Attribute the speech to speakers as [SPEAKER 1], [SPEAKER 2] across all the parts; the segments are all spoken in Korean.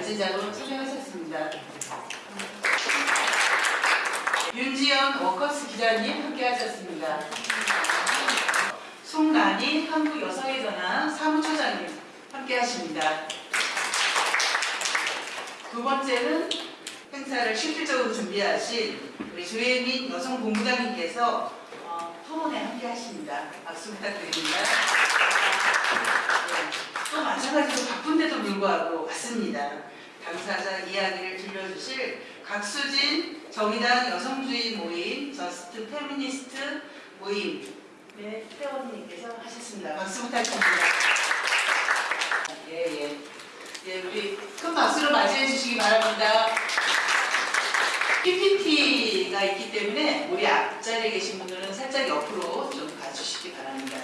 [SPEAKER 1] 발제자로 참여하셨습니다. 윤지연 워커스 기자님 함께하셨습니다. 송란희 한국여성의전환 사무처장님 함께하십니다. 두 번째는 행사를 실질적으로 준비하신 우리 조혜민 여성본부장님께서 어, 토론에 함께하십니다. 박수 부탁드립니다. 네, 또 마찬가지로 바쁜데도 불구하고 왔습니다. 당사자 이야기를 들려주실 각수진 정의당 여성주의 모임 저스트 페미니스트 모임 네, 회원님께서 하셨습니다. 박수 부탁드립니다. 예, 예. 예, 우리 큰 박수로 맞이해 주시기 바랍니다. PPT가 있기 때문에 우리 앞자리에 계신 분들은 살짝 옆으로 좀 가주시기 바랍니다.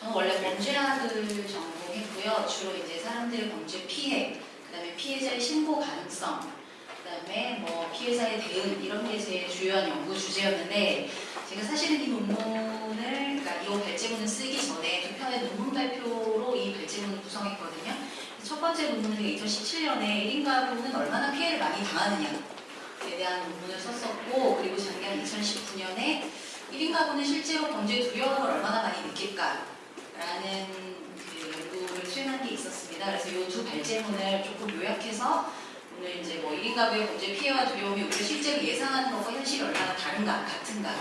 [SPEAKER 2] 저는 원래 범죄학을 전 공했고요. 주로 이제 사람들의 범죄 피해, 그 다음에 피해자의 신고 가능성, 그 다음에 뭐 피해자의 대응 이런 게 제 주요한 연구 주제였는데 제가 사실은 이 논문을 그러니까 이 발제문을 쓰기 전에 두 편의 논문 발표로 이 발제문을 구성했거든요. 첫 번째 논문은 2017년에 1인 가구는 얼마나 피해를 많이 당하느냐에 대한 논문을 썼었고 그리고 작년 2019년에 1인 가구는 실제로 범죄 두려움을 얼마나 많이 느낄까 라는 수행한 게 있었습니다. 그래서 이 두 발제문을 조금 요약해서 오늘 이제 뭐 1인 가구의 범죄 피해와 두려움이 우리가 실제로 예상하는 것과 현실이 얼마나 다른가, 같은가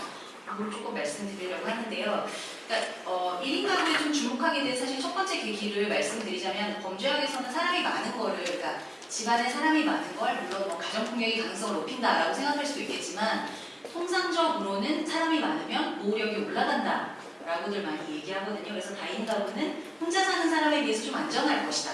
[SPEAKER 2] 그걸 조금 말씀드리려고 하는데요. 그러니까 어, 1인 가구에 좀 주목하게 된 사실 첫 번째 계기를 말씀드리자면 범죄학에서는 사람이 많은 거를 그러니까 집안에 사람이 많은 걸 물론 뭐 가정폭력의 가능성을 높인다라고 생각할 수도 있겠지만 통상적으로는 사람이 많으면 보호력이 올라간다 라고들 많이 얘기하거든요. 그래서 다인 가구는 혼자 사는 사람에 비해서 좀 안전할 것이다.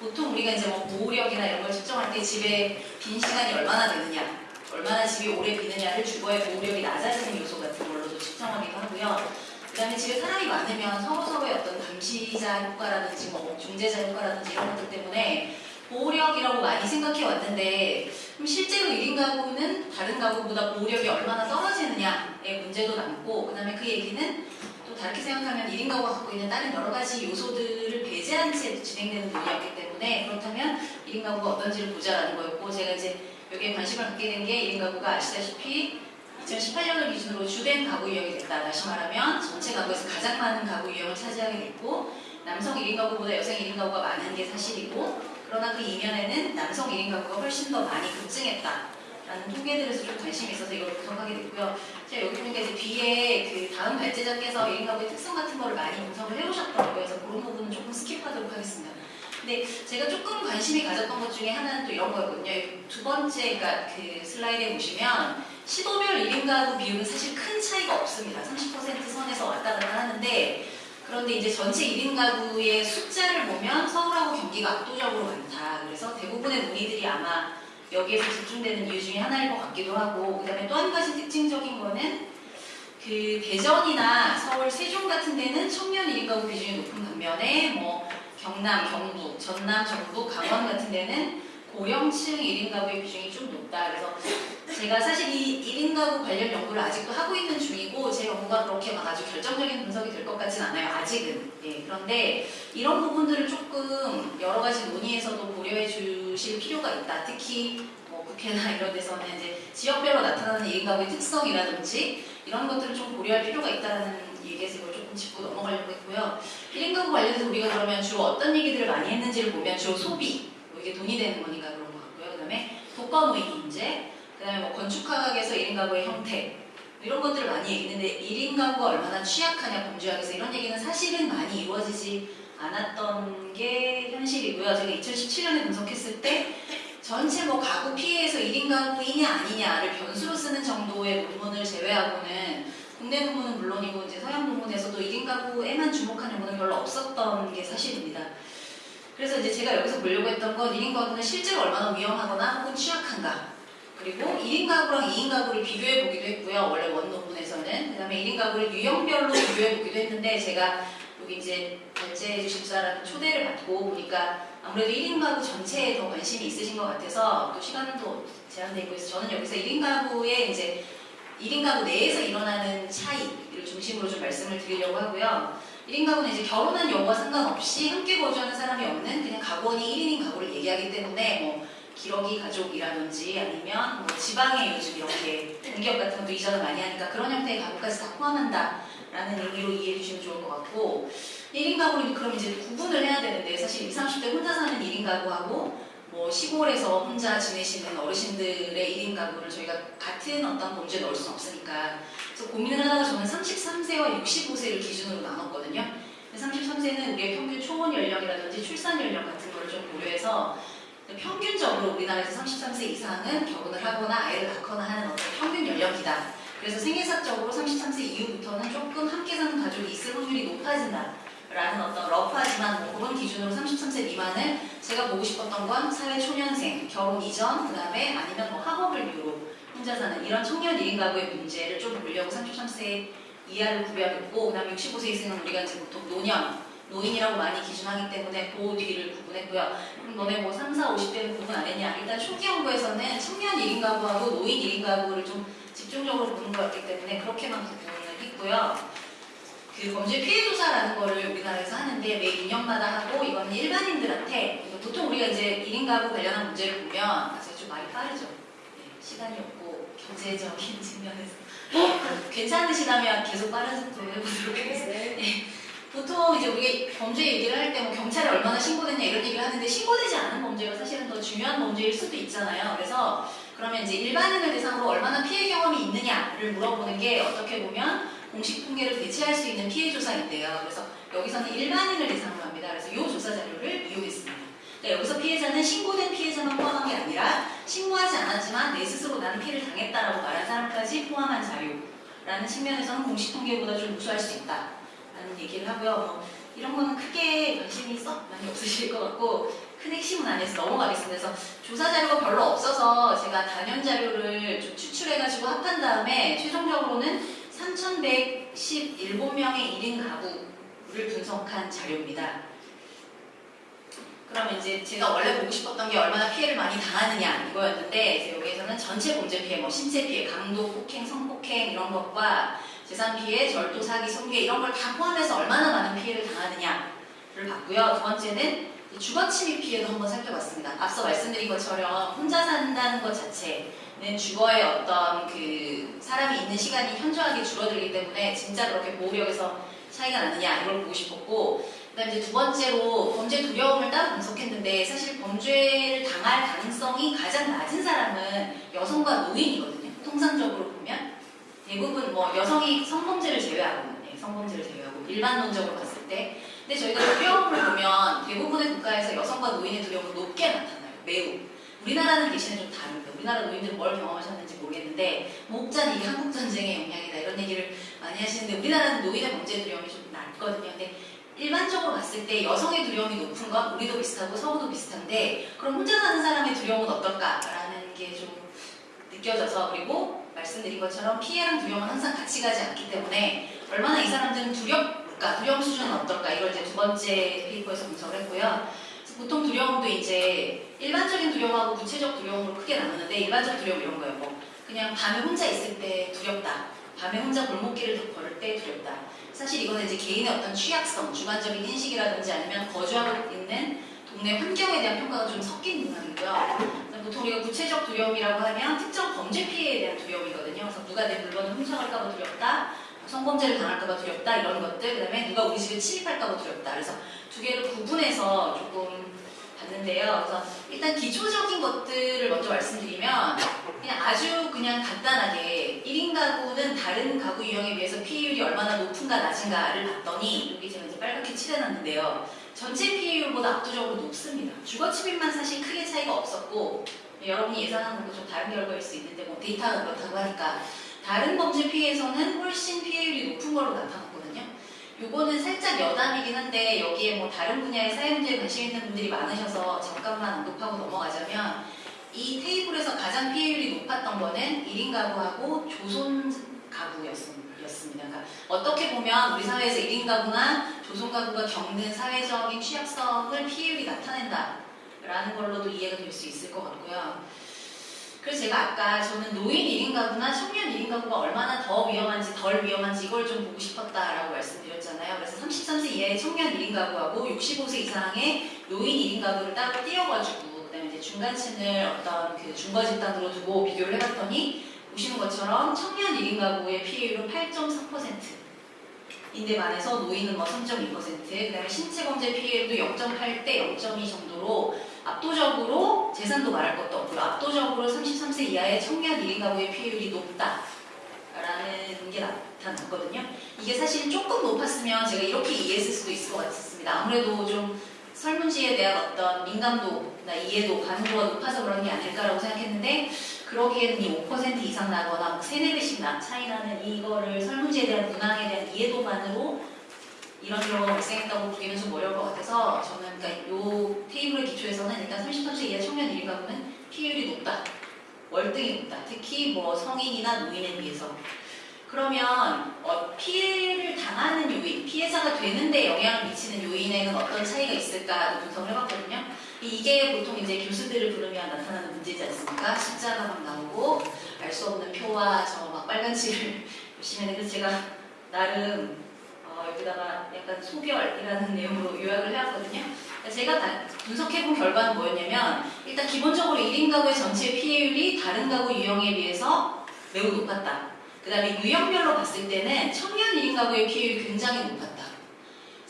[SPEAKER 2] 보통 우리가 이제 뭐 보호력이나 이런 걸 측정할 때 집에 빈 시간이 얼마나 되느냐, 얼마나 집이 오래 비느냐를 주거의 보호력이 낮아지는 요소 같은 걸로도 측정하기도 하고요. 그 다음에 집에 사람이 많으면 서로서로의 어떤 감시자 효과라든지 뭐 중재자 효과라든지 이런 것들 때문에 보호력이라고 많이 생각해 왔는데 그럼 실제로 1인 가구는 다른 가구보다 보호력이 얼마나 떨어지느냐의 문제도 남고 그 다음에 그 얘기는 또 다르게 생각하면 1인 가구가 갖고 있는 다른 여러 가지 요소들을 배제한 채 진행되는 논의였기 때문에 그렇다면 1인 가구가 어떤지를 보자라는 거였고 제가 이제 여기에 관심을 갖게 된 게 1인 가구가 아시다시피 2018년을 기준으로 주된 가구 유형이 됐다. 다시 말하면 전체 가구에서 가장 많은 가구 유형을 차지하게 됐고 남성 1인 가구보다 여성 1인 가구가 많은 게 사실이고 그러나 그 이면에는 남성 1인 가구가 훨씬 더 많이 급증했다. 라는 통계들에서 좀 관심이 있어서 이걸 분석하게 됐고요. 제가 여기 보니까 이제 뒤에 그 다음 발제자께서 1인 가구의 특성 같은 거를 많이 분석을 해오셨더라고요. 그래서 그런 부분은 조금 skip하도록 하겠습니다. 근데 제가 조금 관심이 가졌던 것 중에 하나는 또 이런 거였거든요. 두 번째, 그러니까 그 슬라이드에 보시면 시도별 1인 가구 비율은 사실 큰 차이가 없습니다. 30% 선에서 왔다 갔다 하는데 그런데 이제 전체 1인 가구의 숫자를 보면 서울하고 경기가 압도적으로 많다. 그래서 대부분의 논의들이 아마 여기에서 집중되는 이유 중에 하나일 것 같기도 하고 그 다음에 또 한 가지 특징적인 거는 그 대전이나 서울, 세종 같은 데는 청년 1인 가구 비중이 높은 반면에 뭐 경남, 경북, 전남, 전북, 강원 같은 데는 고령층 1인 가구의 비중이 좀 높다. 그래서 제가 사실 이 1인 가구 관련 연구를 아직도 하고 있는 연구가 그렇게 막 아주 결정적인 분석이 될 것 같진 않아요. 아직은. 예, 그런데 이런 부분들을 조금 여러 가지 논의에서도 고려해 주실 필요가 있다. 특히 뭐 국회나 이런 데서는 이제 지역별로 나타나는 1인 가구의 특성이라든지 이런 것들을 좀 고려할 필요가 있다는 얘기에서 이걸 조금 짚고 넘어가려고 했고요. 1인 가구 관련해서 우리가 그러면 주로 어떤 얘기들을 많이 했는지를 보면 주로 소비, 뭐 이게 돈이 되는 거니까 그런 것 같고요. 그 다음에 독거노인 문제, 그 다음에 뭐 건축학에서 1인 가구의 형태 이런 것들을 많이 얘기했는데 1인 가구가 얼마나 취약하냐 범죄학에서 이런 얘기는 사실은 많이 이루어지지 않았던 게 현실이고요. 제가 2017년에 분석했을 때 전체 뭐 가구 피해에서 1인 가구이냐 아니냐를 변수로 쓰는 정도의 논문을 제외하고는 국내 논문은 물론이고 이제 서양 논문에서도 1인 가구에만 주목한 연구는 별로 없었던 게 사실입니다. 그래서 이제 제가 여기서 보려고 했던 건 1인 가구는 실제로 얼마나 위험하거나 혹은 취약한가 그리고 1인 가구랑 2인 가구를 비교해 보기도 했고요. 원래 원 논문에서는 그 다음에 1인 가구를 유형별로 비교해 보기도 했는데 제가 여기 이제 발제해 주실 사람 초대를 받고 보니까 아무래도 1인 가구 전체에 더 관심이 있으신 것 같아서 또 시간도 제한되어 있고 해서 저는 여기서 1인 가구의 이제 1인 가구 내에서 일어나는 차이를 중심으로 좀 말씀을 드리려고 하고요. 1인 가구는 이제 결혼한 여부와 상관없이 함께 거주하는 사람이 없는 그냥 가구원이 1인인 가구를 얘기하기 때문에 뭐 기러기 가족이라든지 아니면 뭐 지방에 요즘 이렇게 공기업 같은 것도 이전을 많이 하니까 그런 형태의 가구까지 다 포함한다라는 의미로 이해해 주시면 좋을 것 같고 1인 가구는 그럼 이제 구분을 해야 되는데 사실 20, 30대 혼자 사는 1인 가구하고 뭐 시골에서 혼자 지내시는 어르신들의 1인 가구를 저희가 같은 어떤 범주에 넣을 수는 없으니까 그래서 고민을 하다가 저는 33세와 65세를 기준으로 나눴거든요. 33세는 우리의 평균 초혼 연령이라든지 출산 연령 같은 거를 좀 고려해서 평균적으로 우리나라에서 33세 이상은 결혼을 하거나 아이를 낳거나 하는 어떤 평균 연령이다. 그래서 생애사적으로 33세 이후부터는 조금 함께 사는 가족이 있을 확률이 높아진다. 라는 어떤 러프하지만 뭐 그런 기준으로 33세 미만을 제가 보고 싶었던 건 사회 초년생, 결혼 이전, 그 다음에 아니면 뭐 학업을 이유로 혼자 사는 이런 청년 1인 가구의 문제를 좀 보려고 33세 이하를 구별했고 그 다음에 65세 이상은 우리가 이제 보통 노년, 노인이라고 많이 기준하기 때문에 그 뒤를 구분했고요. 그럼 너네 뭐 3, 4, 50대는 구분 안 했냐? 일단 초기 연구에서는 청년 1인 가구하고 노인 1인 가구를 좀 집중적으로 보는 거였기 때문에 그렇게만 구분을 했고요. 그 범죄 피해 조사라는 거를 우리나라에서 하는데 매 2년마다 하고 이건 일반인들한테 보통 우리가 이제 1인 가구 관련한 문제를 보면 아, 제가 좀 말이 빠르죠. 네, 시간이 없고 경제적인 측면에서 어, 괜찮으시다면 계속 빠른 속도로 해보도록 하겠습니다. 네. 보통 이제 우리가 범죄 얘기를 할 때 뭐 경찰에 얼마나 신고됐냐 이런 얘기를 하는데 신고되지 않은 범죄가 사실은 더 중요한 범죄일 수도 있잖아요. 그래서 그러면 이제 일반인을 대상으로 얼마나 피해 경험이 있느냐를 물어보는 게 어떻게 보면 공식 통계를 대체할 수 있는 피해 조사인데요. 그래서 여기서는 일반인을 대상으로 합니다. 그래서 이 조사 자료를 이용했습니다. 그러니까 여기서 피해자는 신고된 피해자만 포함한 게 아니라 신고하지 않았지만 내 스스로 나는 피해를 당했다라고 말한 사람까지 포함한 자료라는 측면에서는 공식 통계보다 좀 우수할 수 있다 라는 얘기를 하고요. 뭐 이런 거는 크게 관심이 썩 많이 없으실 것 같고 큰 핵심은 아니어서 넘어가겠습니다. 그래서 조사 자료가 별로 없어서 제가 단연 자료를 좀 추출해가지고 합한 다음에 최종적으로는 3,117명의 1인 가구를 분석한 자료입니다. 그러면 이제 제가 원래 보고 싶었던 게 얼마나 피해를 많이 당하느냐 이거였는데 여기에서는 전체 범죄 피해, 뭐 신체 피해, 강도, 폭행, 성폭행 이런 것과 재산 피해, 절도, 사기, 성괴 이런 걸 다 포함해서 얼마나 많은 피해를 당하느냐를 봤고요. 두 번째는 주거 침입 피해도 한번 살펴봤습니다. 앞서 말씀드린 것처럼 혼자 산다는 것 자체는 주거에 어떤 그 사람이 있는 시간이 현저하게 줄어들기 때문에 진짜 그렇게 보호력에서 차이가 나느냐 이걸 보고 싶었고 그다음 이제 두 번째로 범죄 두려움을 따로 분석했는데 사실 범죄를 당할 가능성이 가장 낮은 사람은 여성과 노인이거든요. 통상적으로 대부분 뭐 여성이 성범죄를 제외하고 네, 성범죄를 제외하고 일반론적으로 봤을 때 근데 저희가 두려움을 보면 대부분의 국가에서 여성과 노인의 두려움은 높게 나타나요. 매우. 우리나라는 대신에 좀 다릅니다. 우리나라 노인들은 뭘 경험하셨는지 모르겠는데 목자는 이게 한국 전쟁의 영향이다 이런 얘기를 많이 하시는데 우리나라는 노인의 범죄 두려움이 좀 낮거든요. 근데 일반적으로 봤을 때 여성의 두려움이 높은 건 우리도 비슷하고 서구도 비슷한데 그럼 혼자 사는 사람의 두려움은 어떨까라는 게 좀 느껴져서 그리고 말씀드린 것처럼 피해랑 두려움은 항상 같이 가지 않기 때문에 얼마나 이 사람들은 두렵까 두려움 수준은 어떨까 이걸 이제 두 번째 페이퍼에서 분석을 했고요. 보통 두려움도 이제 일반적인 두려움하고 구체적 두려움으로 크게 나누는데 일반적 두려움 이런 거예요. 뭐 그냥 밤에 혼자 있을 때 두렵다. 밤에 혼자 골목길을 걸을 때 두렵다. 사실 이거는 이제 개인의 어떤 취약성, 주관적인 인식이라든지 아니면 거주하고 있는 동네 환경에 대한 평가가 좀 섞인 문항이고요. 보통 우리가 구체적 두려움이라고 하면 특정 범죄 피해에 대한 두려움이거든요. 그래서 누가 내 물건을 훔쳐갈까봐 두렵다, 성범죄를 당할까봐 두렵다 이런 것들, 그다음에 누가 우리 집에 침입할까봐 두렵다. 그래서 두 개를 구분해서 조금 봤는데요. 그래서 일단 기초적인 것들을 먼저 말씀드리면 그냥 아주 그냥 간단하게 1인 가구는 다른 가구 유형에 비해서 피해율이 얼마나 높은가 낮은가를 봤더니 여기 제가 이제 빨갛게 칠해놨는데요. 전체 피해율보다 압도적으로 높습니다. 주거 침입만 사실 크게 차이가 없었고 여러분이 예상하는 것도 좀 다른 결과일 수 있는데 뭐 데이터가 그렇다고 하니까 다른 범죄 피해에서는 훨씬 피해율이 높은 걸로 나타났거든요. 요거는 살짝 여담이긴 한데 여기에 뭐 다른 분야의 사회문제에 관심 있는 분들이 많으셔서 잠깐만 언급하고 넘어가자면 이 테이블에서 가장 피해율이 높았던 거는 1인 가구하고 조손 가구였습니다. 그러니까 어떻게 보면 우리 사회에서 1인 가구나 조손 가구가 겪는 사회적인 취약성을 피해율이 나타낸다 라는 걸로도 이해가 될 수 있을 것 같고요. 그래서 제가 아까 저는 노인 1인 가구나 청년 1인 가구가 얼마나 더 위험한지 덜 위험한지 이걸 좀 보고 싶었다라고 말씀드렸잖아요. 그래서 33세 이하의 청년 1인 가구하고 65세 이상의 노인 1인 가구를 따로 띄워가지고 그다음에 이제 중간층을 어떤 그 중거 집단으로 두고 비교를 해봤더니 보시는 것처럼 청년 1인 가구의 피해율은 8.4%. 인데 반해서 노인은 뭐 3.2%, 그 다음에 신체 범죄 피해율도 0.8대 0.2 정도로 압도적으로 재산도 말할 것도 없고요. 압도적으로 33세 이하의 청년 1인 가구의 피해율이 높다라는 게 나타났거든요. 이게 사실 조금 높았으면 제가 이렇게 이해했을 수도 있을 것 같습니다. 아무래도 좀 설문지에 대한 어떤 민감도나 이해도, 반응도가 높아서 그런 게 아닐까라고 생각했는데 그러기에는 이 5% 이상 나거나 뭐 3, 4배씩 나 차이 나는 이거를 설문지에 대한 문항에 대한 이해도만으로 이런 경우가 발생했다고 보기는 좀 어려울 것 같아서 저는 그러니까 요 테이블의 기초에서는 일단 33세 이하 청년 1인 가구는 피해율이 높다. 월등히 높다. 특히 뭐 성인이나 노인에 비해서. 그러면 어, 피해를 당하는 요인, 피해자가 되는데 영향을 미치는 요인에는 어떤 차이가 있을까 분석을 해봤거든요. 이게 보통 이제 교수들을 부르면 나타나는 문제지 않습니까? 숫자가 막 나오고 알 수 없는 표와 저 막 빨간 칠을 보시면 그래서 제가 나름 어, 여기다가 약간 소별이라는 내용으로 요약을 해왔거든요. 제가 다 분석해본 결과는 뭐였냐면 일단 기본적으로 1인 가구의 전체 피해율이 다른 가구 유형에 비해서 매우 높았다. 그 다음에 유형별로 봤을 때는 청년 1인 가구의 피해율이 굉장히 높았다.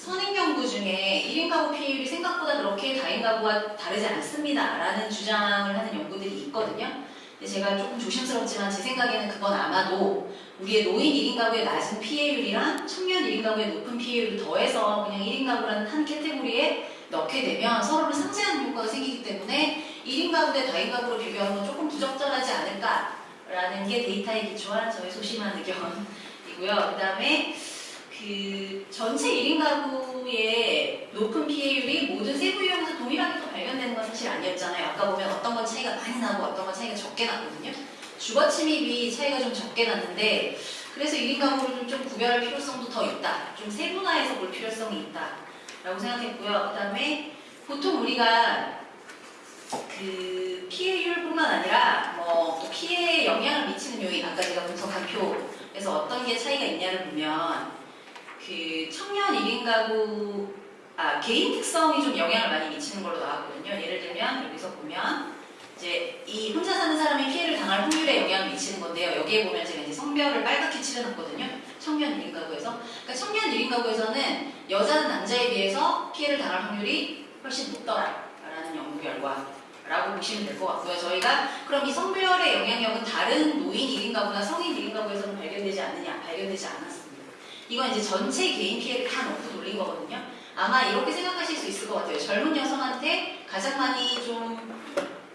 [SPEAKER 2] 선행 연구 중에 1인 가구 피해율이 생각보다 그렇게 다인 가구와 다르지 않습니다. 라는 주장을 하는 연구들이 있거든요. 근데 제가 조금 조심스럽지만 제 생각에는 그건 아마도 우리의 노인 1인 가구의 낮은 피해율이랑 청년 1인 가구의 높은 피해율을 더해서 그냥 1인 가구라는 한 캐테고리에 넣게 되면 서로를 상쇄하는 효과가 생기기 때문에 1인 가구 대 다인 가구로 비교하는 건 조금 부적절하지 않을까라는 게 데이터에 기초한 저의 소심한 의견이고요. 그 다음에 그 전체 1인 가구의 높은 피해율이 모든 세부 유형에서 동일하게 또 발견되는 건 사실 아니었잖아요. 아까 보면 어떤 건 차이가 많이 나고 어떤 건 차이가 적게 나거든요. 주거 침입이 차이가 좀 적게 났는데 그래서 1인 가구를 좀 구별할 필요성도 더 있다. 좀 세분화해서 볼 필요성이 있다. 라고 생각했고요. 그 다음에 보통 우리가 그 피해율뿐만 아니라 뭐또 피해에 영향을 미치는 요인, 아까 제가 분석한 표에서 어떤 게 차이가 있냐를 보면 그 청년 1인 가구 아 개인 특성이 좀 영향을 많이 미치는 걸로 나왔거든요. 예를 들면 여기서 보면 이제 이 혼자 사는 사람이 피해를 당할 확률에 영향을 미치는 건데요. 여기에 보면 제가 이제 성별을 빨갛게 칠해놨거든요. 청년 1인 가구에서 그러니까 청년 1인 가구에서는 여자는 남자에 비해서 피해를 당할 확률이 훨씬 높더라라는 연구 결과라고 보시면 될 것 같고요. 저희가 그럼 이 성별의 영향력은 다른 노인 1인 가구나 성인 1인 가구에서는 발견되지 않느냐? 발견되지 않았습니다. 이건 이제 전체 개인 피해를 다 넣고 돌린 거거든요. 아마 이렇게 생각하실 수 있을 것 같아요. 젊은 여성한테 가장 많이 좀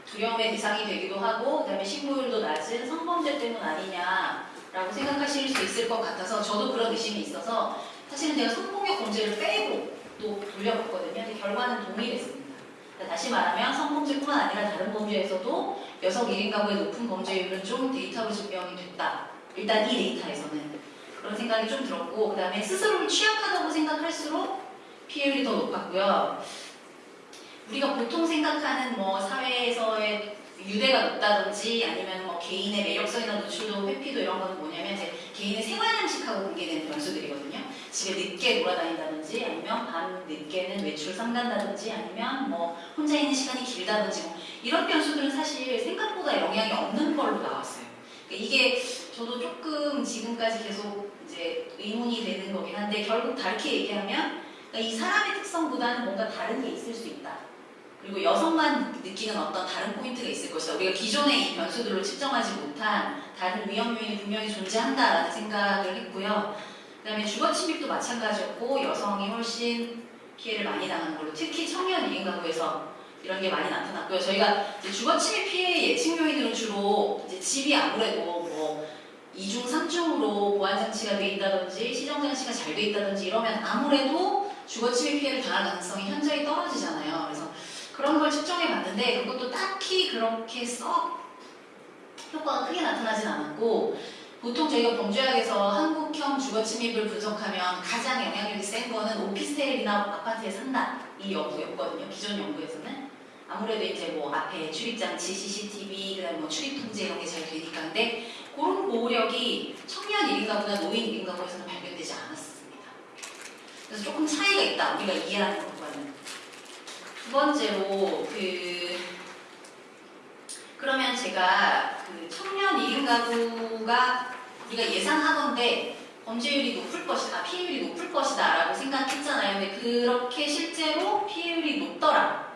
[SPEAKER 2] 두려움의 대상이 되기도 하고 그다음에 신고율도 낮은 성범죄 때문 아니냐라고 생각하실 수 있을 것 같아서 저도 그런 의심이 있어서 사실은 제가 성폭력 범죄를 빼고 또 돌려봤거든요. 근데 결과는 동일했습니다. 그러니까 다시 말하면 성범죄뿐만 아니라 다른 범죄에서도 여성 1인 가구의 높은 범죄율은 좀 데이터로 증명이 됐다. 일단 이 데이터에서는 그런 생각이 좀 들었고 그 다음에 스스로를 취약하다고 생각할수록 피해율이 더 높았고요. 우리가 보통 생각하는 뭐 사회에서의 유대가 높다든지 아니면 뭐 개인의 매력성이나 노출도 회피도 이런 거는 뭐냐면 이제 개인의 생활 양식하고 관계되는 변수들이거든요. 집에 늦게 돌아다닌다든지 아니면 밤 늦게는 외출 삼간다든지 아니면 뭐 혼자 있는 시간이 길다든지 뭐 이런 변수들은 사실 생각보다 영향이 없는 걸로 나왔어요. 그러니까 이게 저도 조금 지금까지 계속 이제 의문이 되는 거긴 한데 결국 다르게 얘기하면 그러니까 이 사람의 특성보다는 뭔가 다른 게 있을 수 있다. 그리고 여성만 느끼는 어떤 다른 포인트가 있을 것이다. 우리가 기존의 이 변수들로 측정하지 못한 다른 위험 요인이 분명히 존재한다라는 생각을 했고요. 그 다음에 주거 침입도 마찬가지였고 여성이 훨씬 피해를 많이 당하는 걸로 특히 청년 1인 가구에서 이런 게 많이 나타났고요. 저희가 주거 침입 피해 예측 요인으로 주로 집이 아무래도 뭐 2중, 3중으로 보안 장치가 돼 있다든지 시정 장치가 잘 돼 있다든지 이러면 아무래도 주거 침입 피해를 당할 가능성이 현저히 떨어지잖아요. 그래서 그런 걸 측정해 봤는데 그것도 딱히 그렇게 썩 효과가 크게 나타나진 않았고 보통 저희가 범죄학에서 한국형 주거 침입을 분석하면 가장 영향력이 센 거는 오피스텔이나 아파트에 산다 이 연구였거든요. 기존 연구에서는 아무래도 이제 뭐 앞에 출입장치, CCTV, 그다음 뭐 출입 통제 이런 게 잘 되니까 근데 그런 보호력이 청년 1인 가구나 노인 1인 가구에서는 발견되지 않았습니다. 그래서 조금 차이가 있다 우리가 이해하는 것과는. 두 번째로 그 그러면 제가 그 청년 1인 가구가 우리가 예상하건데 범죄율이 높을 것이다, 피해율이 높을 것이다 라고 생각했잖아요. 근데 그렇게 실제로 피해율이 높더라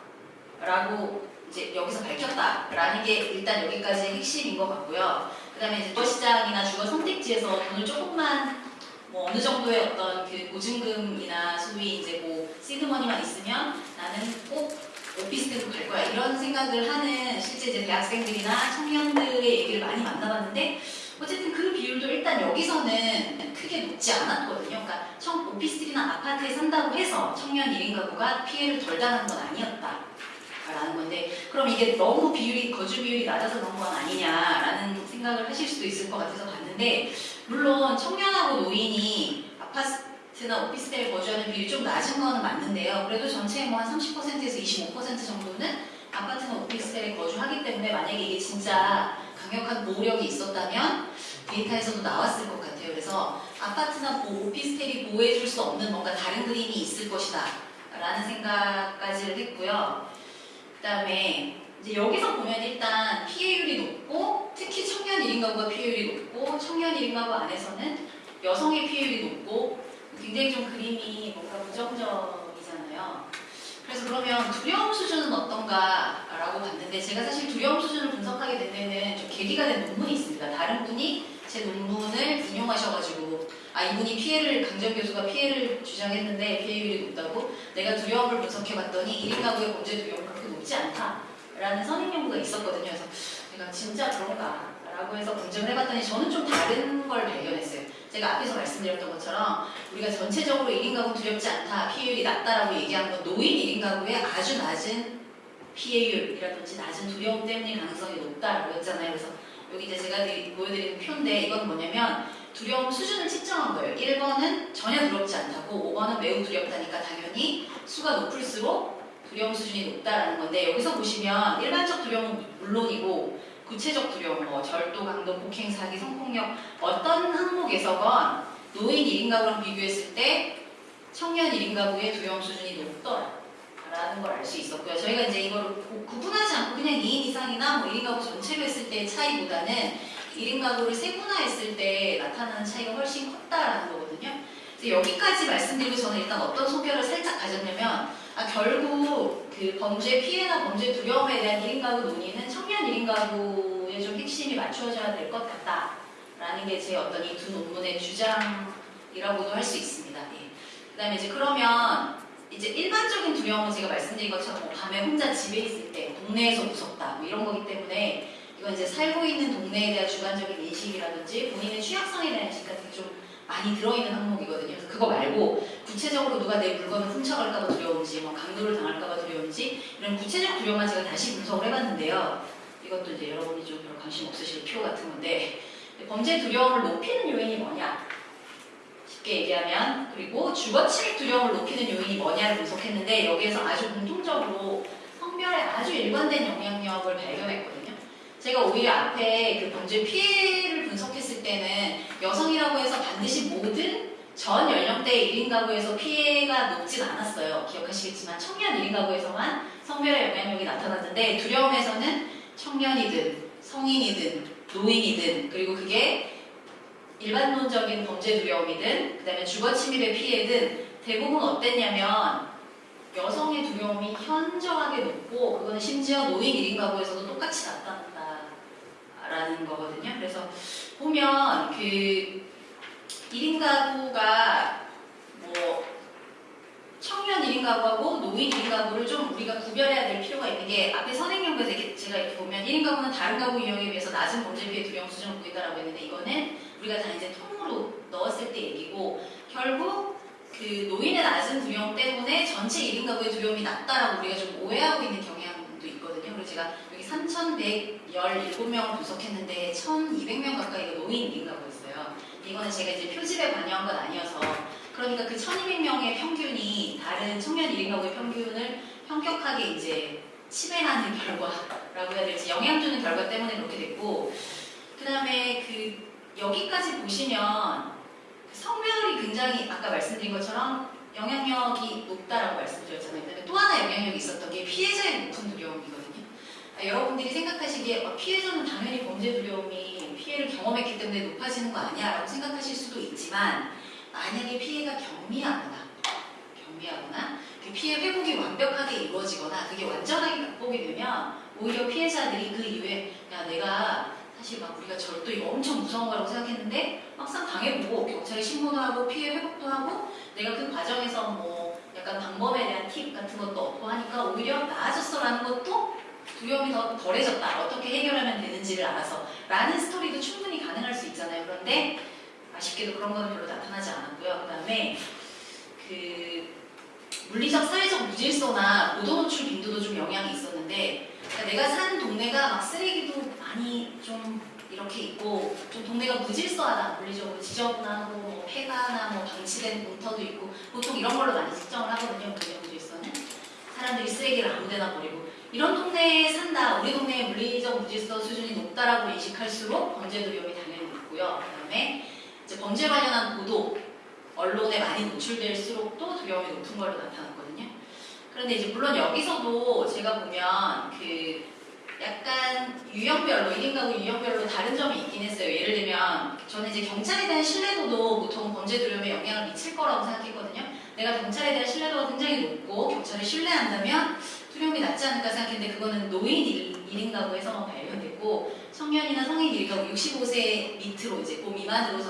[SPEAKER 2] 라고 이제 여기서 밝혔다 라는 게 일단 여기까지의 핵심인 것 같고요. 그 다음에 이제 주거시장이나 주거 선택지에서 돈을 조금만 뭐 어느 정도의 어떤 그 보증금이나 소위 이제 뭐 시드머니만 있으면 나는 꼭 오피스텔로 갈 거야 이런 생각을 하는 실제 이제 대학생들이나 청년들의 얘기를 많이 만나봤는데 어쨌든 그 비율도 일단 여기서는 크게 높지 않았거든요. 그러니까 청, 오피스텔이나 아파트에 산다고 해서 청년 1인 가구가 피해를 덜 당한 건 아니었다. 라는 건데 그럼 이게 너무 비율이 거주 비율이 낮아서 그런 건 아니냐라는 생각을 하실 수도 있을 것 같아서 봤는데 물론 청년하고 노인이 아파트나 오피스텔에 거주하는 비율이 좀 낮은 거는 맞는데요. 그래도 전체의 뭐 한 30%에서 25% 정도는 아파트나 오피스텔에 거주하기 때문에 만약에 이게 진짜 강력한 보호력이 있었다면 데이터에서도 나왔을 것 같아요. 그래서 아파트나 보- 오피스텔이 보호해줄 수 없는 뭔가 다른 그림이 있을 것이다. 라는 생각까지를 했고요. 그 다음에 이제 여기서 보면 일단 피해율이 높고 특히 청년 1인 가구가 피해율이 높고 청년 1인 가구 안에서는 여성의 피해율이 높고 굉장히 좀 그림이 뭔가 부정적이잖아요. 그래서 그러면 두려움 수준은 어떤가 라고 봤는데 제가 사실 두려움 수준을 분석하게 된 데는 좀 계기가 된 논문이 있습니다. 다른 분이 제 논문을 인용하셔가지고 아 이분이 피해를 강정 교수가 피해를 주장했는데 피해율이 높다고 내가 두려움을 분석해봤더니 1인 가구의 범죄 두려움은 그렇게 높지 않다 라는 선행 연구가 있었거든요. 그래서 내가 진짜 그런가 라고 해서 검증을 해봤더니 저는 좀 다른 걸 발견했어요. 제가 앞에서 말씀드렸던 것처럼 우리가 전체적으로 1인 가구 두렵지 않다, 피해율이 낮다라고 얘기한 건 노인 1인 가구의 아주 낮은 피해율이라든지 낮은 두려움 때문일 가능성이 높다라고 했잖아요. 그래서 여기 이제 제가 드리- 보여드리는 표인데 이건 뭐냐면 두려움 수준을 측정한 거예요. 1번은 전혀 두렵지 않다고 5번은 매우 두렵다니까 당연히 수가 높을수록 두려움 수준이 높다라는 건데 여기서 보시면 일반적 두려움은 물론이고 구체적 두려움, 뭐 절도, 강도, 폭행, 사기, 성폭력 어떤 항목에서건 노인 1인 가구랑 비교했을 때 청년 1인 가구의 두려움 수준이 높더라. 라는 걸 알 수 있었고요. 저희가 이제 구- 구분하지 않고 그냥 2인 이상이나 뭐 1인 가구 전체로 했을 때의 차이보다는 1인 가구를 세분화했을 때 나타나는 차이가 훨씬 컸다라는 거거든요. 그래서 여기까지 말씀드리고 저는 일단 어떤 소견을 살짝 가졌냐면 아, 결국 그 범죄 피해나 범죄 두려움에 대한 1인 가구 논의는 청년 1인 가구에 좀 핵심이 맞추어져야 될 것 같다라는 게 제 어떤 이 두 논문의 주장이라고도 할 수 있습니다. 예. 그 다음에 이제 그러면 이제 일반적인 두려움은 제가 말씀드린 것처럼 뭐 밤에 혼자 집에 있을 때 동네에서 무섭다 뭐 이런 거기 때문에 이건 이제 살고 있는 동네에 대한 주관적인 인식이라든지 본인의 취약성에 대한 인식 같은 게 좀 많이 들어있는 항목이거든요. 그래서 그거 말고 구체적으로 누가 내 물건을 훔쳐갈까봐 두려운지, 뭐 강도를 당할까봐 두려운지 이런 구체적 두려움만 제가 다시 분석을 해봤는데요. 이것도 이제 여러분이 좀 별로 관심 없으실 표 같은 건데 범죄 두려움을 높이는 요인이 뭐냐? 쉽게 얘기하면 그리고 주거 침입 두려움을 높이는 요인이 뭐냐를 분석했는데 여기에서 아주 공통적으로 성별에 아주 일관된 영향력을 발견했거든요. 제가 오히려 앞에 그 범죄 피해를 분석했을 때는 여성이라고 해서 반드시 모든 전 연령대 1인 가구에서 피해가 높진 않았어요. 기억하시겠지만 청년 1인 가구에서만 성별의 영향력이 나타났는데 두려움에서는 청년이든 성인이든 노인이든 그리고 그게 일반론적인 범죄 두려움이든 그 다음에 주거 침입의 피해든 대부분 어땠냐면 여성의 두려움이 현저하게 높고 그거는 심지어 노인 1인 가구에서도 똑같이 나타난다라는 거거든요. 그래서 보면 그 1인 가구가 뭐 청년 1인 가구하고 노인 1인 가구를 좀 우리가 구별해야 될 필요가 있는 게 앞에 선행연구에서 제가 이렇게 보면 1인 가구는 다른 가구 유형에 비해서 낮은 범죄 피해 두려움 수준을 보인다라고 했는데 이거는 우리가 다 이제 통으로 넣었을 때 얘기고 결국 그 노인의 낮은 두려움 때문에 전체 1인 가구의 두려움이 낮다라고 우리가 좀 오해하고 있는 경향도 있거든요. 그래서 제가 여기 3,117명을 분석했는데 1,200명 가까이가 노인 1인 가구였어요. 이거는 제가 이제 표집에 반영한 건 아니어서 그러니까 그 1,200명의 평균이 다른 청년 1인 가구의 평균을 현격하게 이제 치배하는 결과라고 해야 될지 영향 주는 결과 때문에 그렇게 됐고 그 다음에 그 여기까지 보시면 그 성별이 굉장히 아까 말씀드린 것처럼 영향력이 높다라고 말씀드렸잖아요. 또 하나 영향력이 있었던 게 피해자의 높은 두려움이거든요. 아, 여러분들이 생각하시기에 어, 피해자는 당연히 범죄 두려움이 피해를 경험했기 때문에 높아지는 거 아니야 라고 생각하실 수도 있지만 만약에 피해가 경미하거나 경미하거나 그 피해 회복이 완벽하게 이루어지거나 그게 완전하게 극복이 되면 오히려 피해자들이 그 이후에 야 내가 사실 막 우리가 절도 이거 엄청 무서운 거라고 생각했는데 막상 당해보고 경찰에 신고도 하고 피해 회복도 하고 내가 그 과정에서 뭐 약간 방법에 대한 팁 같은 것도 얻고 하니까 오히려 나아졌어라는 것도 두려움이 더 덜해졌다. 어떻게 해결하면 되는지를 알아서 라는 스토리도 충분히 가능할 수 있잖아요. 그런데 아쉽게도 그런 건 별로 나타나지 않았고요. 그 다음에 그 물리적, 사회적 무질서나 고도 노출 빈도도 좀 영향이 있었는데 그러니까 내가 사는 동네가 막 쓰레기도 많이 좀 이렇게 있고 좀 동네가 무질서하다 물리적으로 지저분하고 뭐 폐가나 뭐 방치된 공터도 있고 보통 이런 걸로 많이 측정을 하거든요 물리적 무질서는 사람들이 쓰레기를 아무데나 버리고 이런 동네에 산다 우리 동네의 물리적 무질서 수준이 높다라고 인식할수록 범죄 두려움이 당연히 높고요 그 다음에 이제 범죄 관련한 보도 언론에 많이 노출될수록 또 두려움이 높은 걸로 나타났거든요. 그런데 이제 물론 여기서도 제가 보면 그 약간 유형별로 1인 가구 유형별로 다른 점이 있긴 했어요. 예를 들면 저는 이제 경찰에 대한 신뢰도도 보통 범죄 두려움에 영향을 미칠 거라고 생각했거든요. 내가 경찰에 대한 신뢰도가 굉장히 높고 경찰을 신뢰한다면 두려움이 낮지 않을까 생각했는데 그거는 노인 1인 가구에서만 발견됐고 청년이나 성인 1인 가구 65세 밑으로 이제 그 미만으로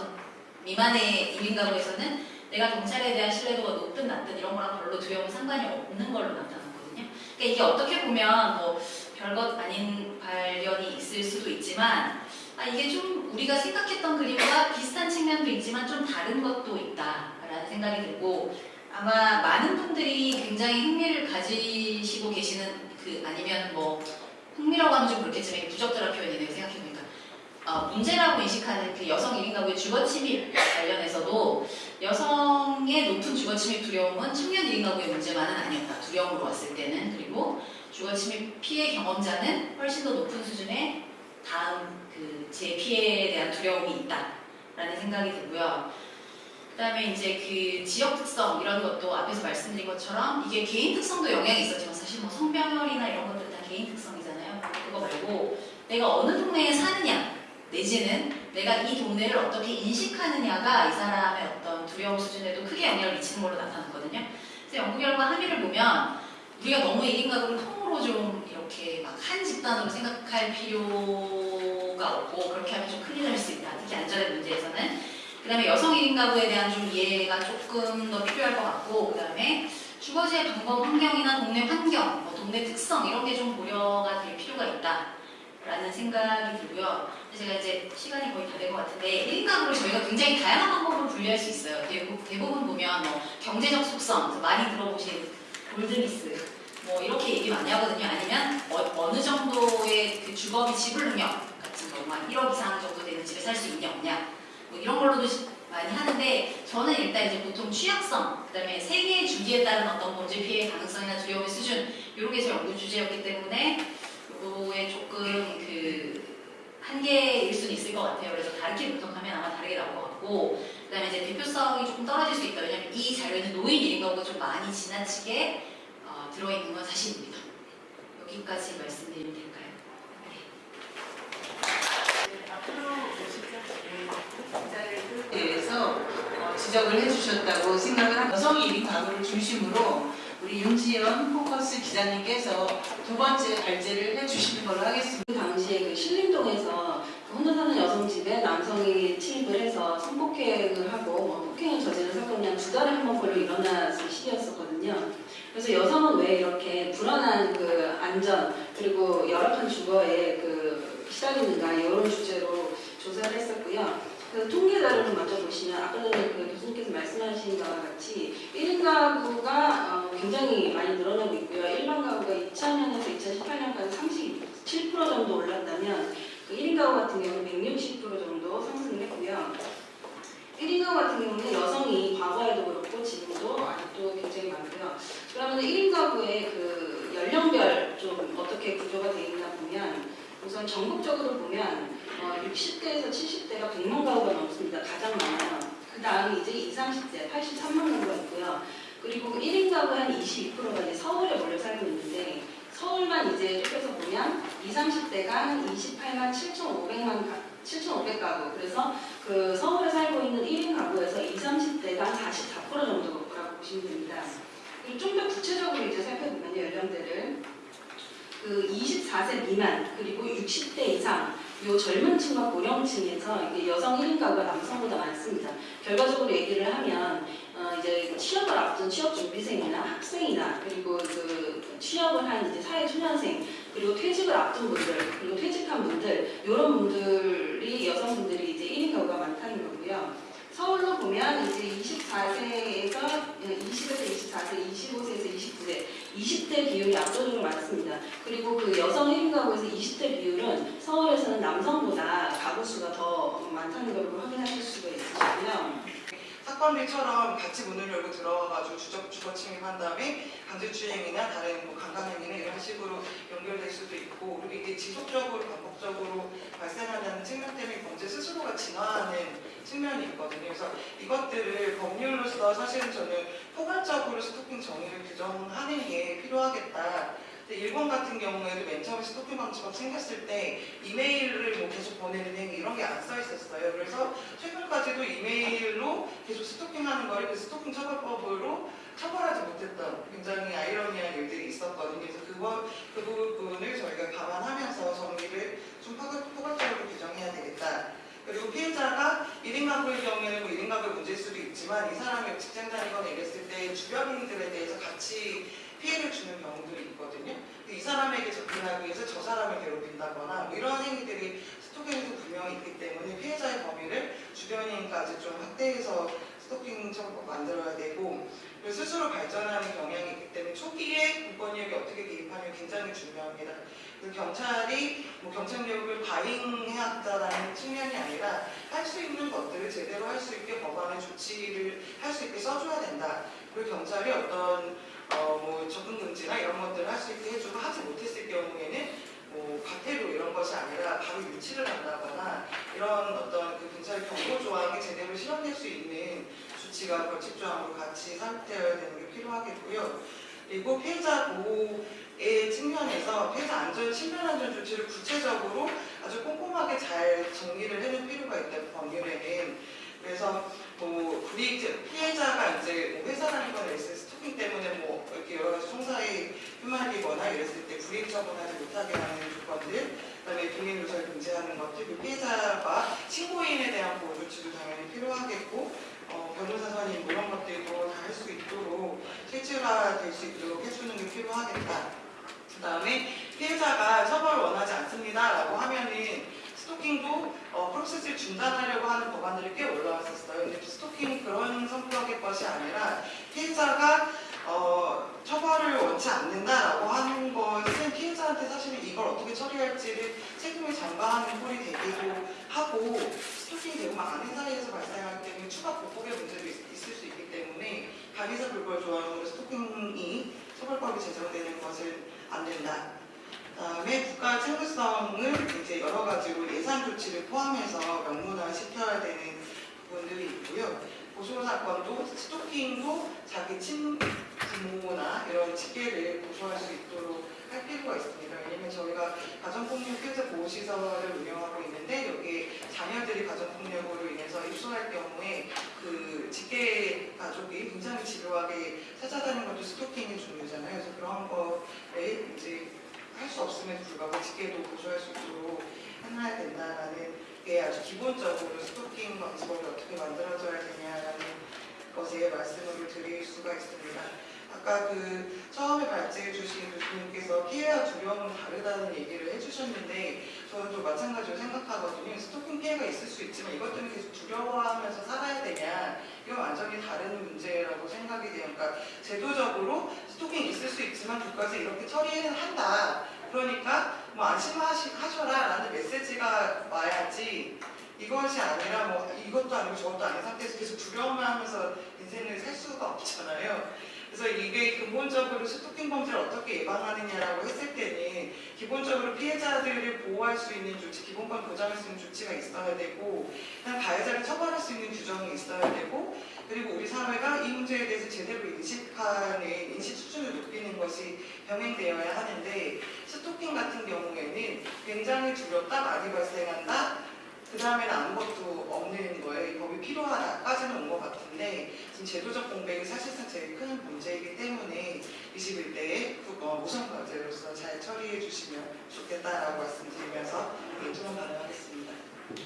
[SPEAKER 2] 미만의 1인 가구에서는 내가 경찰에 대한 신뢰도가 높든 낮든 이런 거랑 별로 두려움 상관이 없는 걸로 나타났거든요. 그러니까 이게 어떻게 보면 뭐 별것 아닌 발견이 있을 수도 있지만 아 이게 좀 우리가 생각했던 그림과 비슷한 측면도 있지만 좀 다른 것도 있다라는 생각이 들고 아마 많은 분들이 굉장히 흥미를 가지시고 계시는 그 아니면 뭐 흥미라고 하면 좀 그렇겠지만 부적절한 표현이네요 생각해보니까 어, 문제라고 인식하는 그 여성 1인 가구의 주거 침입 관련해서도 여성의 높은 주거 침입 두려움은 청년 1인 가구의 문제만은 아니었다. 두려움으로 왔을 때는 그리고 주거 침입 피해 경험자는 훨씬 더 높은 수준의 다음 그제 피해에 대한 두려움이 있다라는 생각이 들고요. 그다음에 이제 그 지역 특성 이런 것도 앞에서 말씀드린 것처럼 이게 개인 특성도 영향이 있었지만 사실 뭐 성별이나 이런 것들 다 개인 특성이잖아요. 그거 말고 내가 어느 동네에 사느냐 내지는 내가 이 동네를 어떻게 인식하느냐가 이 사람의 어떤 두려움 수준에도 크게 영향을 미치는 걸로 나타났거든요. 그래서 연구 결과 함의를 보면 우리가 너무 1인 가구를 통으로 좀 이렇게 막 한 집단으로 생각할 필요가 없고 그렇게 하면 좀 큰일 날 수 있다. 특히 안전의 문제에서는. 그 다음에 여성 1인 가구에 대한 좀 이해가 조금 더 필요할 것 같고 그 다음에 주거지의 방법 환경이나 동네 환경, 뭐 동네 특성 이런 게 좀 고려가 될 필요가 있다. 라는 생각이 들고요. 제가 이제 시간이 거의 다 된 것 같은데 1인 가구를 저희가 굉장히 다양한 방법으로 분류할 수 있어요. 대부분, 대부분 보면 뭐 경제적 속성, 많이 들어보신 골드리스 뭐 이렇게 얘기 많이 하거든요. 아니면 어, 느 정도의 그 주거비 지불 능력 같은 거, 막 1억 이상 정도 되는 집에 살 수 있냐 없냐 뭐 이런 걸로도 시- 많이 하는데 저는 일단 이제 보통 취약성, 그 다음에 세계의 주기에 따른 어떤 범죄 피해 가능성이나 두려움의 수준 이런 게 제 연구 주제였기 때문에 요거에 조금 그 한계일 수는 있을 것 같아요. 그래서 다르게 분석하면 아마 다르게 나올 것 같고 그 다음에 이제 대표성이 조금 떨어질 수 있다. 왜냐하면 이 자료에는 노인 1인 가구가 좀 많이 지나치게 어, 들어있는 건 사실입니다. 여기까지 말씀드리면 될까요? 네.
[SPEAKER 1] 앞으로 보시죠. 기자를 대해서 어, 지적을 해주셨다고 생각을 합니다. 여성 1인 가구를 중심으로 우리 윤지연 포커스 기자님께서 두 번째 발제를 해주시는 걸로 하겠습니다.
[SPEAKER 3] 그 당시에 그 신림동에서 그 혼자 사는 여성 집에 남성이 침입을 해서 성폭행을 하고 뭐 폭행을 저지른 사건이 한 두 달에 한 번 걸로 일어났을 시기였었거든요. 그래서 여성은 왜 이렇게 불안한 그 안전 그리고 열악한 주거에 그 시달리는가 이런 주제로 조사를 했었고요. 그 통계 자료를 먼저 보시면 아까 전에 그 교수님께서 말씀하신 바와 같이 1인 가구가 어, 굉장히 많이 늘어나고 있고요. 일반 가구가 2000년에서 2018년까지 37% 정도 올랐다면 그 1인 가구 같은 경우는 160% 정도 상승을 했고요. 1인 가구 같은 경우는 여성이 과거에도 그렇고 지금도 아직도 굉장히 많고요. 그러면 1인 가구의 그 연령별 좀 어떻게 구조가 되어 있나 보면 우선 전국적으로 보면 어, 60대에서 70대가 100만 가구가 넘습니다. 가장 많아요. 그 다음에 이제 20, 30대 83만 가구가 있고요. 그리고 1인 가구 한 22%가 이제 서울에 몰려 살고 있는데 서울만 이제 좁혀서 보면 20, 30대가 한 28만 7,500만 가, 7,500가구. 그래서 그 서울에 살고 있는 1인 가구에서 20, 30대가 한 44% 정도라고 보시면 됩니다. 그리고 좀 더 구체적으로 이제 살펴보면 연령대를 그 24세 미만 그리고 60대 이상 요 젊은 층과 고령층에서 이게 여성 1인 가구가 남성보다 많습니다. 결과적으로 얘기를 하면 어 이제 취업을 앞둔 취업 준비생이나 학생이나 그리고 그 취업을 한 이제 사회 초년생 그리고 퇴직을 앞둔 분들 그리고 퇴직한 분들 이런 분들이 여성분들이 이제 1인 가구가 많다는 거고요. 서울로 보면 이제 24세에서 20에서 24세, 25세에서 29세, 20대 비율이 압도적으로 많습니다. 그리고 그 여성 1인 가구에서 20대 비율은 서울에서는 남성보다 가구 수가 더 많다는 걸 확인하실 수가 있으시고요.
[SPEAKER 4] 사건들처럼 같이 문을 열고 들어와가지고 주거, 주거 침입한 다음에 강제추행이나 다른 뭐 강간행위나 이런 식으로 연결될 수도 있고 그리고 이게 지속적으로 반복적으로 발생하는 측면 때문에 경제 스스로가 진화하는 측면이 있거든요. 그래서 이것들을 법률로서 사실은 저는 포괄적으로 스토킹 정의를 규정하는 게 필요하겠다. 근데 일본 같은 경우에도 맨 처음에 스토킹 방지법 생겼을 때 이메일을 뭐 계속 보내는 행위 이런 게 안 써 있었어요. 그래서 최근까지도 이메일로 계속 스토킹하는 거를 그 스토킹 처벌법으로 처벌하지 못했던 굉장히 아이러니한 일들이 있었거든요. 그래서 그거 그 부분을 저희가 감안하면서 정의를 좀 포괄- 포괄적으로 규정해야 되겠다. 그리고 피해자가 1인 가구의 경우에는 뭐 1인 가구의 문제일 수도 있지만 이 사람이 직장 다니거나 이랬을 때 주변인들에 대해서 같이 피해를 주는 경우들이 있거든요. 이 사람에게 접근하기 위해서 저 사람을 괴롭힌다거나 뭐 이런 행위들이 스토킹에도 분명히 있기 때문에 피해자의 범위를 주변인까지 좀 확대해서 스토킹 처벌법 만들어야 되고 스스로 발전하는 경향이 있기 때문에 초기에 공권력이 어떻게 개입하면 굉장히 중요합니다. 그 경찰이 뭐 경찰력을 과잉해왔다라는 측면이 아니라 할 수 있는 것들을 제대로 할 수 있게 법안의 조치를 할 수 있게 써줘야 된다. 그리고 경찰이 어떤 어, 뭐 접근 금지나 이런 것들을 할 수 있게 해주고 하지 못했을 경우에는 뭐 과태료 이런 것이 아니라 바로 유치를 한다거나 이런 어떤 그 경찰 경고 조항이 제대로 실현될 수 있는 조치가 벌칙 조항으로 같이 삽입되어야 되는 게 필요하겠고요. 그리고 피해자 보호의 측면에서 피해자 안전, 신변 안전 조치를 구체적으로 아주 꼼꼼하게 잘 정리를 해줄 필요가 있다 법률에는. 그래서 뭐 불이익 피해자가 이제 뭐 회사 다니거나 있을 때 스토킹 때문에 뭐 이렇게 여러 가지 총사에 휘말리거나 이랬을 때 불이익 처분하지 못하게 하는 조건들, 그다음에 비밀 누설 금지하는 것들, 그 피해자가 신고인에 대한 보호 조치도 당연히 필요하겠고, 어, 변호사 선임 뭐 이런 것들도 다 할 수 있도록 실질화될 수 있도록 해주는 게 필요하겠다. 그 다음에 피해자가 처벌을 원하지 않습니다 라고 하면은 스토킹도 어, 프로세스를 중단하려고 하는 법안들이 꽤 올라왔었어요. 근데 스토킹이 그런 성격의 것이 아니라 피해자가 어, 처벌을 원치 않는다라고 하는 것은 피해자한테 사실은 이걸 어떻게 처리할지를 책임을 전가하는 꼴이 되기도 하고 스토킹이 되고 막 아는 사이에서 발생하기 때문에 추가 보복의 문제도 있, 있을 수 있기 때문에 강의사 불벌 조항으로 스토킹이 처벌법이 제정되는 것은 안 된다. 그다음에 국가 책무성을 이제 여러 가지로 예산 조치를 포함해서 명문화 시켜야 되는 부분들이 있고요. 고소 사건도 스토킹도 자기 친부모나 이런 직계를 고소할 수 있도록 할 필요가 있습니다. 왜냐면 저희가 가정폭력 피해자 보호시설을 운영하고 있는데 여기에 자녀들이 가정폭력으로 인해서 입소할 경우에 그 직계 가족이 굉장히 집요하게 찾아다니는 것도 스토킹의 종류잖아요. 그래서 그런 거에 이제 할 수 없음에도 불구하고 직계도 고소할 수 있도록 해놔야 된다라는 게 아주 기본적으로 스토킹 방지법이 어떻게 만들어져야 되냐라는 것에 말씀을 드릴 수가 있습니다. 아까 그 처음에 발제해 주신 교수님께서 피해와 두려움은 다르다는 얘기를 해주셨는데 저도 마찬가지로 생각하거든요. 스토킹 피해가 있을 수 있지만 이것 때문에 계속 두려워하면서 살아야 되냐 이건 완전히 다른 문제라고 생각이 돼요. 그러니까 제도적으로 스토킹 있을 수 있지만 국가에서 이렇게 처리는 한다. 그러니까 뭐 안심하셔라 라는 메시지가 와야지 이것이 아니라 뭐 이것도 아니고 저것도 아닌 상태에서 계속 두려움만 하면서 인생을 살 수가 없잖아요. 그래서 이게 근본적으로 스토킹 범죄를 어떻게 예방하느냐라고 했을 때는 기본적으로 피해자들을 보호할 수 있는 조치, 기본권 보장할 수 있는 조치가 있어야 되고 가해자를 처벌할 수 있는 규정이 있어야 되고 그리고 우리 사회가 이 문제에 대해서 제대로 인식하는 인식 수준을 높이는 것이 병행되어야 하는데 스토킹 같은 경우에는 굉장히 두렵다, 말이 발생한다, 그 다음에는 아무것도 없는 거예요. 이 법이 필요하다까지는 온 것 같은데 지금 제도적 공백이 사실상 제일 큰 문제이기 때문에 21대에 어, 우선 과제로서 잘 처리해 주시면 좋겠다라고 말씀드리면서 네, 토론 가능하겠습니다.
[SPEAKER 5] 네,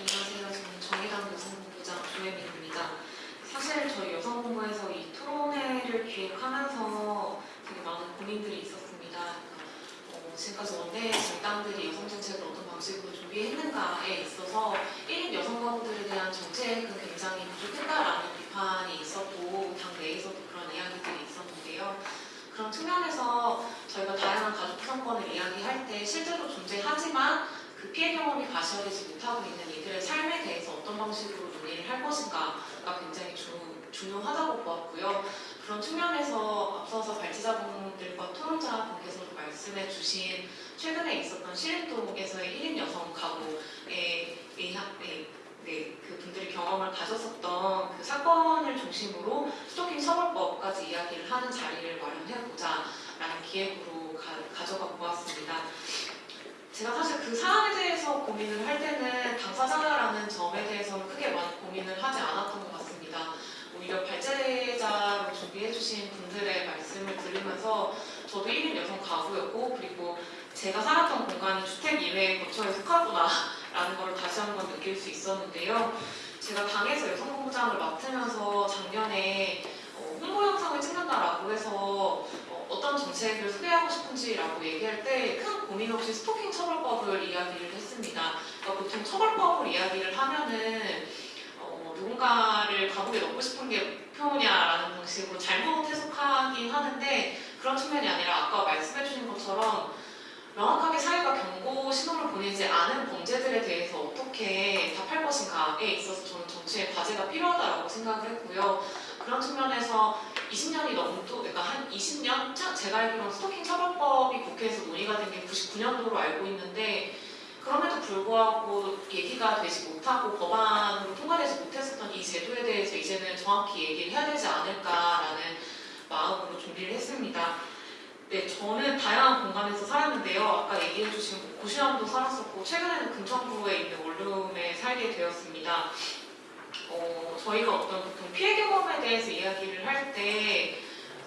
[SPEAKER 5] 안녕하세요. 저는 정의당 여성본부장 조혜민입니다. 사실 저희 여성본부에서 이 토론회를 기획하면서 되게 많은 고민들이 있었습니다. 어, 지금까지 원내 정당들이 여성 정책을 어떤 방식으로 준비했는가에 있어서 1인 여성 가구들에 대한 정책은 굉장히 부족했다라는 비판이 있었고 당 내에서도 그런 이야기들이 있었는데요. 그런 측면에서 저희가 다양한 가족 구성권을 이야기할 때 실제로 존재하지만 그 피해 경험이 가시화되지 못하고 있는 이들의 삶에 대해서 어떤 방식으로 논의를 할 것인가가 굉장히 주, 중요하다고 보았고요. 그런 측면에서 앞서서 발제자분들과 토론자 분께서도 말씀해 주신 최근에 있었던 신림동에서의 1인 여성 의학, 네, 네, 그 분들이 경험을 가졌었던 그 사건을 중심으로 스토킹 처벌법까지 이야기를 하는 자리를 마련해보자 라는 기획으로 가, 가져가 보았습니다. 제가 사실 그 사안에 대해서 고민을 할 때는 당사자라는 점에 대해서는 크게 많이 고민을 하지 않았던 것 같습니다. 오히려 발제자로 준비해주신 분들의 말씀을 들으면서 저도 1인 여성 가구였고 그리고 제가 살았던 공간이 주택 이외의 거처에 속하구나 라는 걸 다시 한번 느낄 수 있었는데요. 제가 당에서 여성본부장을 맡으면서 작년에 어, 홍보 영상을 찍는다라고 해서 어, 어떤 정책을 소개하고 싶은지라고 얘기할 때 큰 고민 없이 스토킹 처벌법을 이야기를 했습니다. 그러니까 보통 처벌법을 이야기를 하면은 어, 누군가를 감옥에 넣고 싶은 게 목표냐라는 방식으로 잘못 해석하긴 하는데 그런 측면이 아니라 아까 말씀해 주신 것처럼 명확하게 사회가 경고 신호를 보내지 않은 범죄들에 대해서 어떻게 답할 것인가에 있어서 저는 정치의 과제가 필요하다고 생각을 했고요. 그런 측면에서 20년이 넘도, 그러니까 한 20년? 차- 제가 알기로는 스토킹 처벌법이 국회에서 논의가 된 게 99년도로 알고 있는데 그럼에도 불구하고 얘기가 되지 못하고 법안으로 통과되지 못했었던 이 제도에 대해서 이제는 정확히 얘기를 해야 되지 않을까라는 마음으로 준비를 했습니다. 네, 저는 다양한 공간에서 살았는데요. 아까 얘기해 주신 뭐 고시원도 살았었고 최근에는 금천구에 있는 원룸에 살게 되었습니다. 어, 저희가 어떤 보통 피해 경험에 대해서 이야기를 할때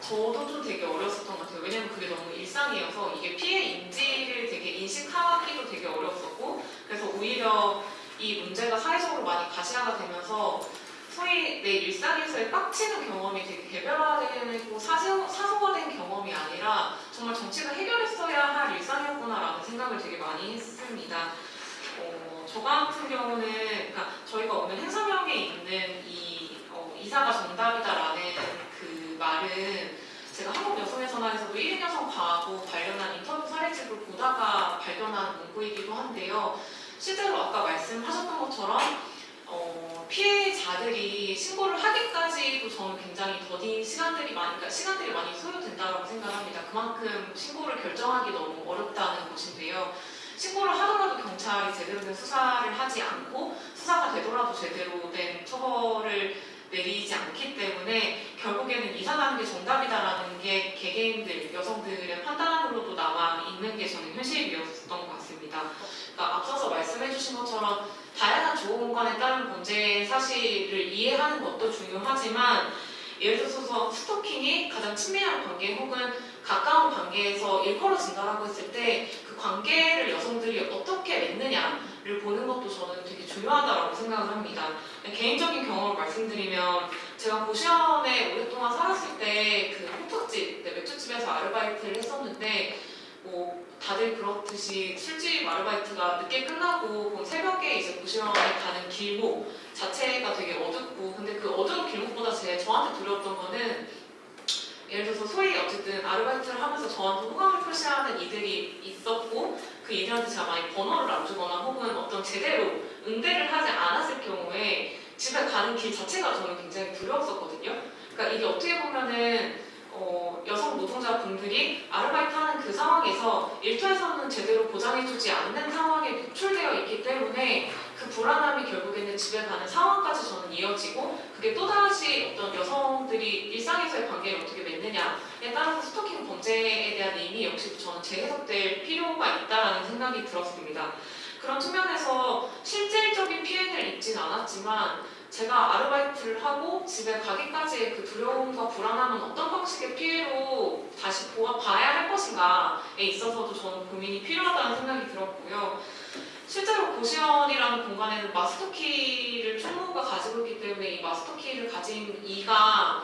[SPEAKER 5] 저도 좀 되게 어려웠었던 것 같아요. 왜냐면 그게 너무 일상이어서 이게 피해 인지를 되게 인식하기도 되게 어려웠었고 그래서 오히려 이 문제가 사회적으로 많이 가시화가 되면서 소위 내 일상에서의 빡치는 경험이 되게 개별화되고 사소, 사소화된 경험이 아니라 정말 정치가 해결했어야 할 일상이었구나라는 생각을 되게 많이 했습니다. 어, 저 같은 경우는 그러니까 저희가 오늘 행사명에 있는 이 어, 이사가 정답이다라는 그 말은 제가 한국 여성의 전화에서도 1인 여성 과하고 관련한 인터뷰 사례집을 보다가 발견한 문구이기도 한데요. 실제로 아까 말씀하셨던 것처럼 어, 피해자들이 신고를 하기까지도 저는 굉장히 더딘 시간들이 많이, 그러니까 시간들이 많이 소요된다고 생각합니다. 그만큼 신고를 결정하기 너무 어렵다는 것인데요. 신고를 하더라도 경찰이 제대로 된 수사를 하지 않고 수사가 되더라도 제대로 된 처벌을 내리지 않기 때문에 결국에는 이사 가는 게 정답이다라는 게 개개인들, 여성들의 판단으로도 남아 있는 게 저는 현실이었던 것 같습니다. 그러니까 앞서서 말씀해 주신 것처럼 다양한 공간에 따른 문제 사실을 이해하는 것도 중요하지만 예를 들어서 스토킹이 가장 친밀한 관계 혹은 가까운 관계에서 일컬어진다라고 했을 때 그 관계를 여성들이 어떻게 맺느냐 를 보는 것도 저는 되게 중요하다고 생각을 합니다. 개인적인 경험을 말씀드리면 제가 고시원에 오랫동안 살았을 때그 호떡집, 네, 맥주집에서 아르바이트를 했었는데 뭐 다들 그렇듯이 술집 아르바이트가 늦게 끝나고 그 새벽에 이제 고시원에 가는 길목 자체가 되게 어둡고 근데 그 어두운 길목보다 제 저한테 두려웠던 거는 예를 들어서 소위 어쨌든 아르바이트를 하면서 저한테 호감을 표시하는 이들이 있었고 그 이들한테 제가 많이 번호를 안 주거나 혹은 어떤 제대로 응대를 하지 않았을 경우에 집에 가는 길 자체가 저는 굉장히 두려웠었거든요. 그러니까 이게 어떻게 보면은 어, 여성 노동자분들이 아르바이트 하는 그 상황에서 일터에서는 제대로 보장해주지 않는 상황에 노출되어 있기 때문에 그 불안함이 결국에는 집에 가는 상황까지 저는 이어지고 그게 또다시 어떤 여성들이 일상에서의 관계를 어떻게 맺느냐에 따라서 스토킹 범죄에 대한 의미 역시 저는 재해석될 필요가 있다라는 생각이 들었습니다. 그런 측면에서 실질적인 피해를 입진 않았지만 제가 아르바이트를 하고 집에 가기까지의 그 두려움과 불안함은 어떤 방식의 피해로 다시 보아 봐야 할 것인가에 있어서도 저는 고민이 필요하다는 생각이 들었고요. 실제로 고시원이라는 공간에는 마스터키를 총무가 가지고 있기 때문에 이 마스터키를 가진 이가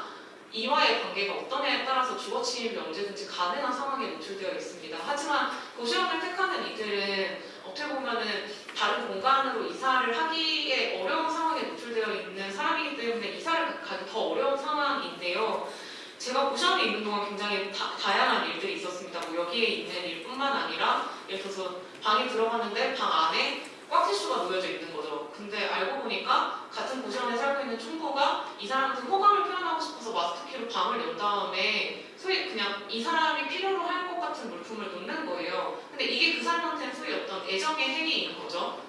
[SPEAKER 5] 이와의 관계가 어떠냐에 따라서 주거 침입이 언제든지 가능한 상황에 노출되어 있습니다. 하지만 고시원을 택하는 이들은 어떻게 보면은 다른 공간으로 이사를 하기에 어려운 상황에 노출되어 있는 사람이기 때문에 이사를 가기 더 어려운 상황인데요. 제가 고시원에 있는 동안 굉장히 다, 다양한 일들이 있었습니다. 뭐 여기에 있는 일뿐만 아니라 예를 들어서 방에 들어갔는데 방 안에 꽉티슈가 놓여져 있는 거죠. 근데 알고 보니까 같은 고시원에 살고 있는 총무가 이 사람한테 호감을 표현하고 싶어서 마스터키로 방을 연 다음에 소위 그냥 이 사람이 필요로 할 것 같은 물품을 놓는 거예요. 근데 이게 그 사람한테는 소위 어떤 애정의 행위인 거죠.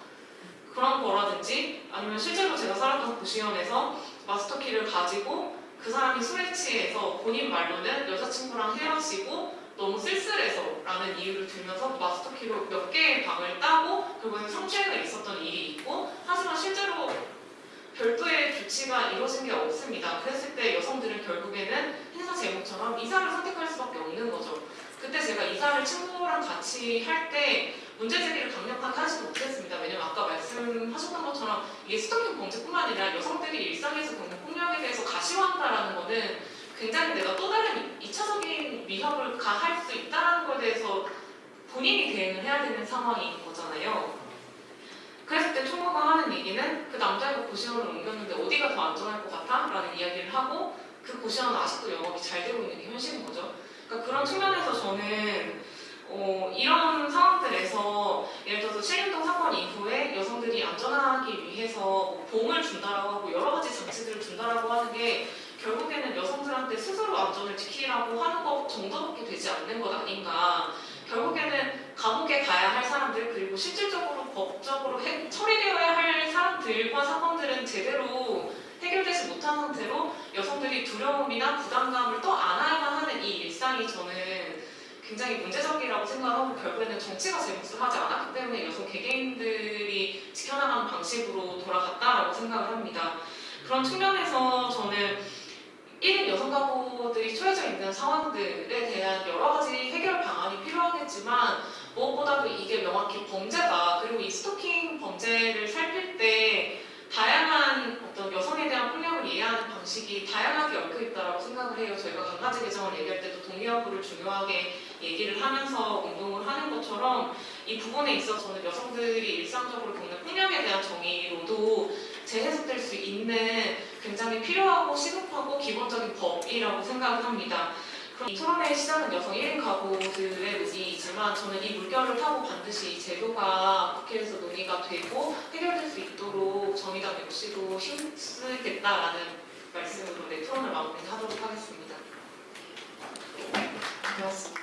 [SPEAKER 5] 그런 거라든지 아니면 실제로 제가 살았던 고시원에서 마스터키를 가지고 그 사람이 술에 취해서 본인 말로는 여자친구랑 헤어지고 너무 쓸쓸해서 라는 이유를 들면서 마스터키로 몇 개의 방을 따고 결국엔 성추행을 있었던 일이 있고 하지만 실제로 별도의 조치가 이루어진 게 없습니다. 그랬을 때 여성들은 결국에는 행사 제목처럼 이사를 선택할 수밖에 없는 거죠. 그때 제가 이사를 친구랑 같이 할 때 문제 제기를 강력하게 하지 못했습니다. 왜냐면 아까 말씀하셨던 것처럼 이게 스토킹 범죄뿐만 아니라 여성들이 일상에서 겪는 폭력에 대해서 가시화한다라는 거는 굉장히 내가 또 다른 2차적인 위협을 가할 수 있다는 것에 대해서 본인이 대응을 해야 되는 상황인 거잖아요. 그랬을 때 총무가 하는 얘기는 그 남자애가 고시원을 옮겼는데 어디가 더 안전할 것 같아? 라는 이야기를 하고 그 고시원은 아직도 영업이 잘 되고 있는 게 현실인 거죠. 그러니까 그런 측면에서 저는 어, 이런 상황들에서 예를 들어서 신림동 사건 이후에 여성들이 안전하기 위해서 뭐 봉을 준다라고 하고 여러 가지 장치들을 준다라고 하는 게 결국에는 여성들한테 스스로 안전을 지키라고 하는 것 정도밖에 되지 않는 것 아닌가. 결국에는 감옥에 가야 할 사람들 그리고 실질적으로 법적으로 해- 처리되어야 할 사람들과 사건들은 제대로 해결되지 못한 상태로 여성들이 두려움이나 부담감을 또 안아야만 하는 이 일상이 저는 굉장히 문제적이라고 생각하고 결국에는 정치가 제 몫을 하지 않았기 때문에 여성 개개인들이 지켜나가는 방식으로 돌아갔다라고 생각을 합니다. 그런 측면에서 저는 1인 여성 가구들이 처해져 있는 상황들에 대한 여러 가지 해결 방안이 필요하겠지만 무엇보다도 이게 명확히 범죄다. 그리고 이 스토킹 범죄를 살필 때 다양한 어떤 여성에 대한 폭력을 이해하는 방식이 다양하게 얽혀 있다고 생각을 해요. 저희가 강가지 개정을 얘기할 때도 동의 여부를 중요하게 얘기를 하면서 운동을 하는 것처럼 이 부분에 있어서는 여성들이 일상적으로 겪는 폭력에 대한 정의로도 재해석될 수 있는 굉장히 필요하고 시급하고 기본적인 법이라고 생각을 합니다. 그럼 이 토론회의 시작은 여성 1인 가구들의 의지이지만 저는 이 물결을 타고 반드시 이 제도가 국회에서 논의가 되고 해결될 수 있도록 정의당 역시도 힘쓰겠다라는 말씀으로 내 토론을 마무리하도록 하겠습니다.
[SPEAKER 2] 그렇습니다.